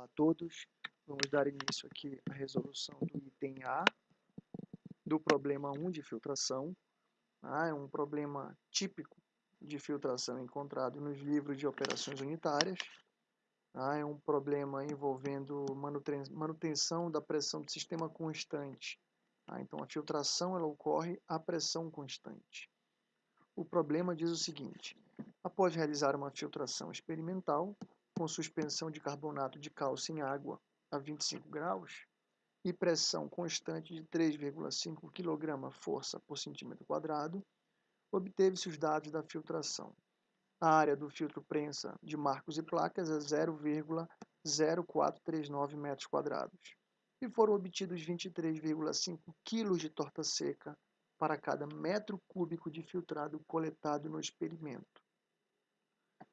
Olá a todos. Vamos dar início aqui à resolução do item A do problema 1 de filtração. Ah, é um problema típico de filtração encontrado nos livros de operações unitárias. Ah, é um problema envolvendo manutenção da pressão do sistema constante. Ah, então, a filtração ela ocorre a pressão constante. O problema diz o seguinte, após realizar uma filtração experimental, com suspensão de carbonato de cálcio em água a 25 graus e pressão constante de 3,5 kg força por centímetro quadrado, obteve-se os dados da filtração. A área do filtro prensa de marcos e placas é 0,0439 metros quadrados e foram obtidos 23,5 kg de torta seca para cada metro cúbico de filtrado coletado no experimento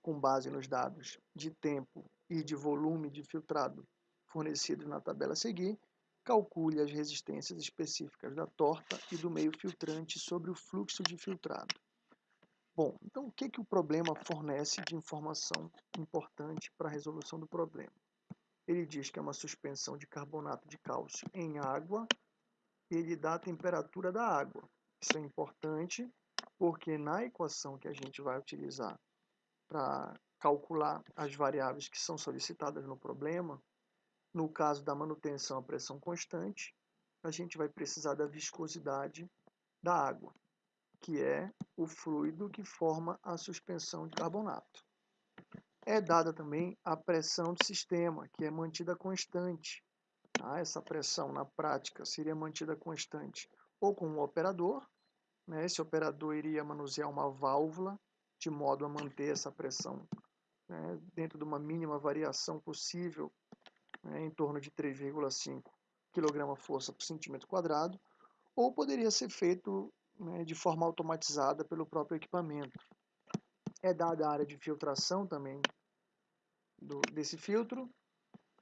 com base nos dados de tempo e de volume de filtrado fornecidos na tabela a seguir, calcule as resistências específicas da torta e do meio filtrante sobre o fluxo de filtrado. Bom, então o que, que o problema fornece de informação importante para a resolução do problema? Ele diz que é uma suspensão de carbonato de cálcio em água e ele dá a temperatura da água. Isso é importante porque na equação que a gente vai utilizar para calcular as variáveis que são solicitadas no problema. No caso da manutenção a pressão constante, a gente vai precisar da viscosidade da água, que é o fluido que forma a suspensão de carbonato. É dada também a pressão do sistema, que é mantida constante. Tá? Essa pressão, na prática, seria mantida constante ou com um operador. Né? Esse operador iria manusear uma válvula de modo a manter essa pressão né, dentro de uma mínima variação possível, né, em torno de 3,5 kg força por centímetro quadrado, ou poderia ser feito né, de forma automatizada pelo próprio equipamento. É dada a área de filtração também do, desse filtro,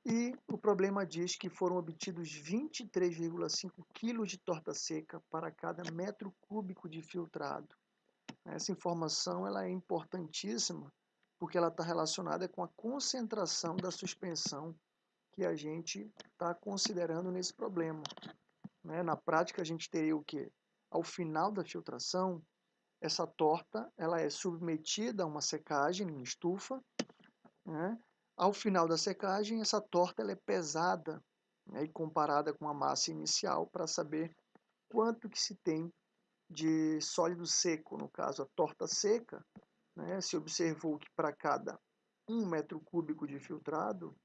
e o problema diz que foram obtidos 23,5 kg de torta seca para cada metro cúbico de filtrado. Essa informação ela é importantíssima porque ela está relacionada com a concentração da suspensão que a gente está considerando nesse problema. Né? Na prática, a gente teria o quê? Ao final da filtração, essa torta ela é submetida a uma secagem em estufa. Né? Ao final da secagem, essa torta ela é pesada né? e comparada com a massa inicial para saber quanto que se tem de sólido seco, no caso a torta seca, né, se observou que para cada um metro cúbico de filtrado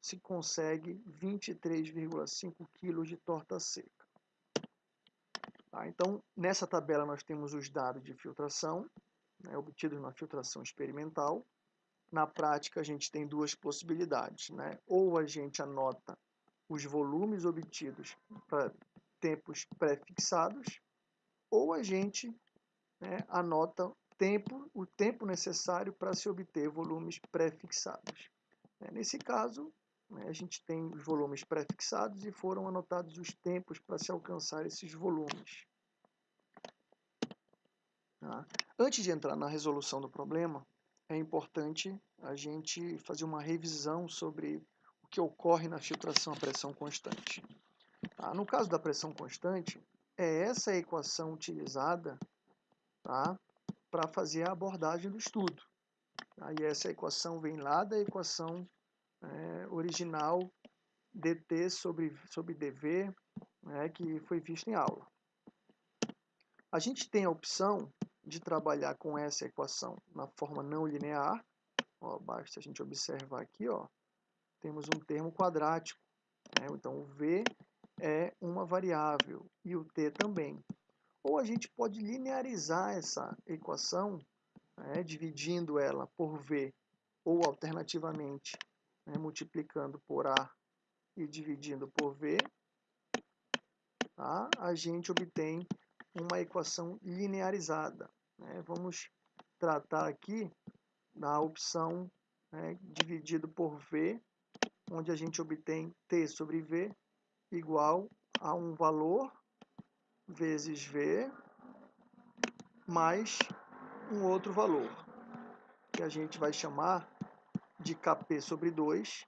se consegue 23,5 kg de torta seca. Tá, então, nessa tabela nós temos os dados de filtração, né, obtidos na filtração experimental. Na prática, a gente tem duas possibilidades. Né? Ou a gente anota os volumes obtidos para tempos pré-fixados, ou a gente né, anota tempo, o tempo necessário para se obter volumes pré-fixados. É, nesse caso, né, a gente tem os volumes pré-fixados e foram anotados os tempos para se alcançar esses volumes. Tá? Antes de entrar na resolução do problema, é importante a gente fazer uma revisão sobre o que ocorre na filtração a pressão constante. Tá? No caso da pressão constante, é essa equação utilizada tá, para fazer a abordagem do estudo. Tá? E essa equação vem lá da equação é, original dt sobre, sobre dv, né, que foi vista em aula. A gente tem a opção de trabalhar com essa equação na forma não linear. Ó, basta a gente observar aqui, ó, temos um termo quadrático. Né? Então, v é uma variável e o t também. Ou a gente pode linearizar essa equação, né, dividindo ela por v, ou alternativamente né, multiplicando por a e dividindo por v, tá? a gente obtém uma equação linearizada. Né? Vamos tratar aqui da opção né, dividido por v, onde a gente obtém t sobre v igual a um valor vezes V mais um outro valor, que a gente vai chamar de Kp sobre 2,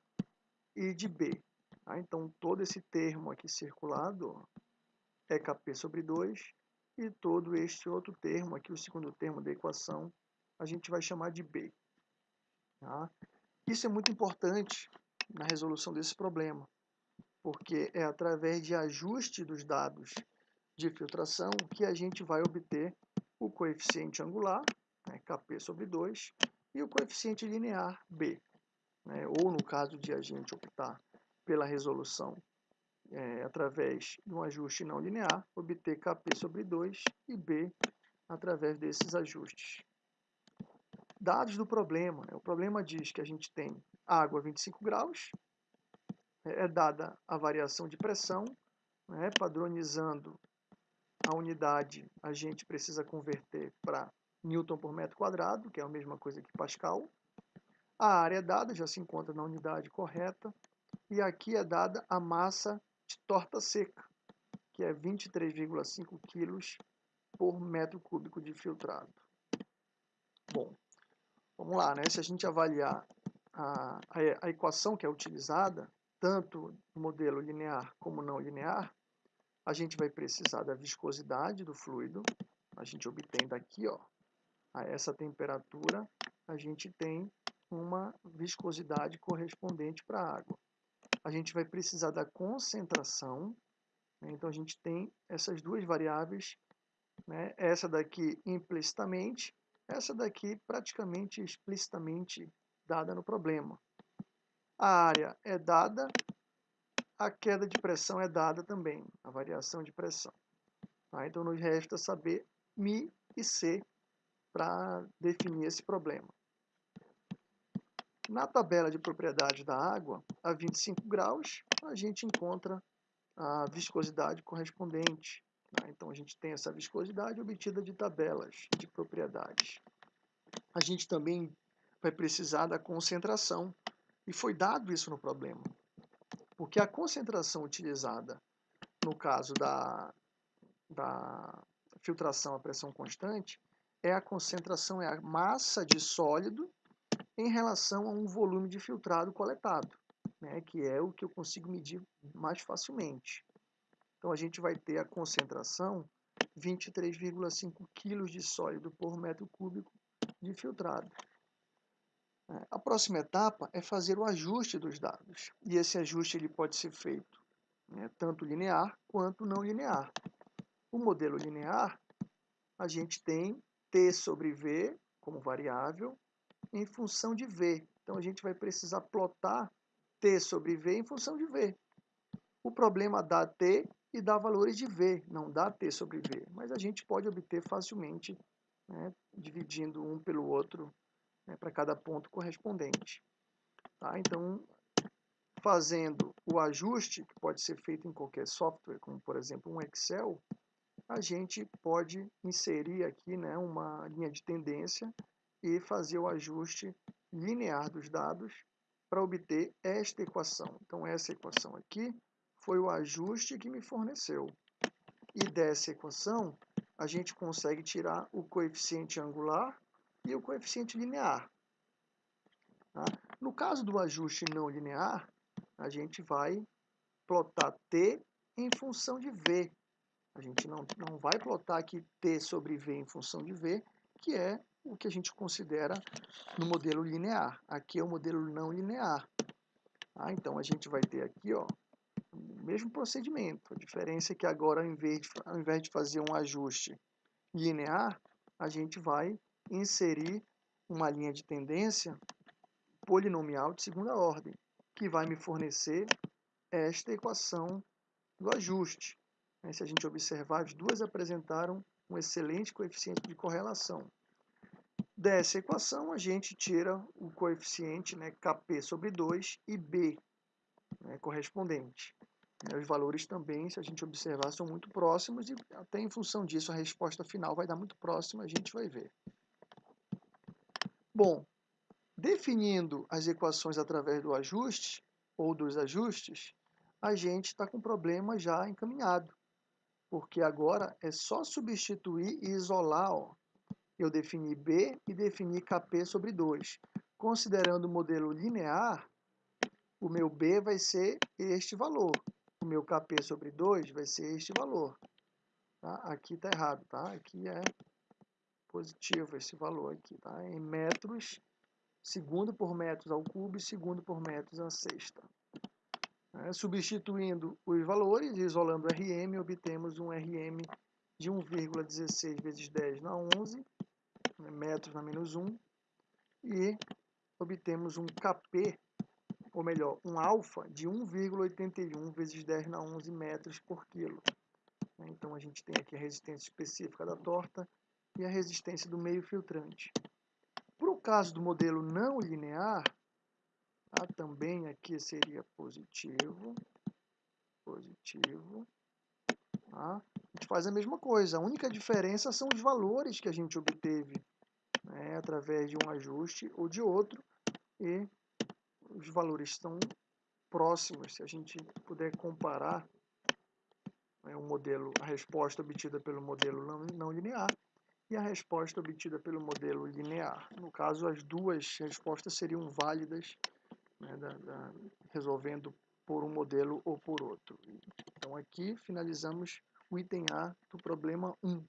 e de B. Tá? Então, todo esse termo aqui circulado é Kp sobre 2 e todo este outro termo aqui, o segundo termo da equação, a gente vai chamar de B. Tá? Isso é muito importante na resolução desse problema, porque é através de ajuste dos dados de filtração que a gente vai obter o coeficiente angular, né, Kp sobre 2, e o coeficiente linear B. Né, ou no caso de a gente optar pela resolução é, através de um ajuste não linear, obter Kp sobre 2 e B através desses ajustes. Dados do problema. Né, o problema diz que a gente tem água a 25 graus, é, dada a variação de pressão, né, padronizando a unidade, a gente precisa converter para Newton por metro quadrado, que é a mesma coisa que Pascal. A área é dada, já se encontra na unidade correta. E aqui é dada a massa de torta seca, que é 23,5 kg por metro cúbico de filtrado. Bom, vamos lá, né? Se a gente avaliar a, a, a equação que é utilizada, tanto modelo linear como não linear, a gente vai precisar da viscosidade do fluido. A gente obtém daqui, ó, a essa temperatura, a gente tem uma viscosidade correspondente para a água. A gente vai precisar da concentração, né? então a gente tem essas duas variáveis, né? essa daqui implicitamente, essa daqui praticamente explicitamente dada no problema. A área é dada, a queda de pressão é dada também, a variação de pressão. Tá? Então nos resta saber Mi e C para definir esse problema. Na tabela de propriedade da água, a 25 graus, a gente encontra a viscosidade correspondente. Tá? Então, a gente tem essa viscosidade obtida de tabelas de propriedades. A gente também vai precisar da concentração, e foi dado isso no problema. Porque a concentração utilizada no caso da, da filtração a pressão constante é a concentração, é a massa de sólido em relação a um volume de filtrado coletado, né, que é o que eu consigo medir mais facilmente. Então, a gente vai ter a concentração 23,5 kg de sólido por metro cúbico de filtrado. A próxima etapa é fazer o ajuste dos dados. E esse ajuste ele pode ser feito né, tanto linear quanto não linear. O modelo linear, a gente tem t sobre v como variável em função de v. Então, a gente vai precisar plotar t sobre v em função de v. O problema dá t e dá valores de v, não dá t sobre v. Mas a gente pode obter facilmente, né, dividindo um pelo outro, né, para cada ponto correspondente. Tá? Então, fazendo o ajuste, que pode ser feito em qualquer software, como por exemplo um Excel, a gente pode inserir aqui né, uma linha de tendência e fazer o ajuste linear dos dados para obter esta equação. Então, essa equação aqui foi o ajuste que me forneceu. E dessa equação, a gente consegue tirar o coeficiente angular e o coeficiente linear. Tá? No caso do ajuste não linear, a gente vai plotar t em função de v, a gente não, não vai plotar aqui t sobre v em função de v, que é o que a gente considera no modelo linear. Aqui é o modelo não linear. Ah, então, a gente vai ter aqui ó, o mesmo procedimento. A diferença é que agora, ao invés, de, ao invés de fazer um ajuste linear, a gente vai inserir uma linha de tendência polinomial de segunda ordem, que vai me fornecer esta equação do ajuste. Né, se a gente observar, as duas apresentaram um excelente coeficiente de correlação. Dessa equação, a gente tira o coeficiente né, Kp sobre 2 e B né, correspondente. Né, os valores também, se a gente observar, são muito próximos e até em função disso a resposta final vai dar muito próxima, a gente vai ver. Bom, definindo as equações através do ajuste ou dos ajustes, a gente está com o problema já encaminhado porque agora é só substituir e isolar. Ó. Eu defini B e defini Kp sobre 2. Considerando o modelo linear, o meu B vai ser este valor. O meu KP sobre 2 vai ser este valor. Tá? Aqui está errado, tá? Aqui é positivo esse valor aqui, tá? Em metros, segundo por metros ao cubo e segundo por metros à sexta. É, substituindo os valores e isolando o RM, obtemos um RM de 1,16 vezes 10 na 11, né, metros na menos 1, e obtemos um KP, ou melhor, um alfa de 1,81 vezes 10 na 11 metros por quilo. Então, a gente tem aqui a resistência específica da torta e a resistência do meio filtrante. Para o caso do modelo não linear, tá? também aqui seria positivo, positivo. Tá? A gente faz a mesma coisa, a única diferença são os valores que a gente obteve né? através de um ajuste ou de outro, e os valores estão próximos, se a gente puder comparar né, o modelo, a resposta obtida pelo modelo não, não linear e a resposta obtida pelo modelo linear. No caso, as duas respostas seriam válidas, né, da, da, resolvendo por um modelo ou por outro. Então, aqui finalizamos o item A do problema 1.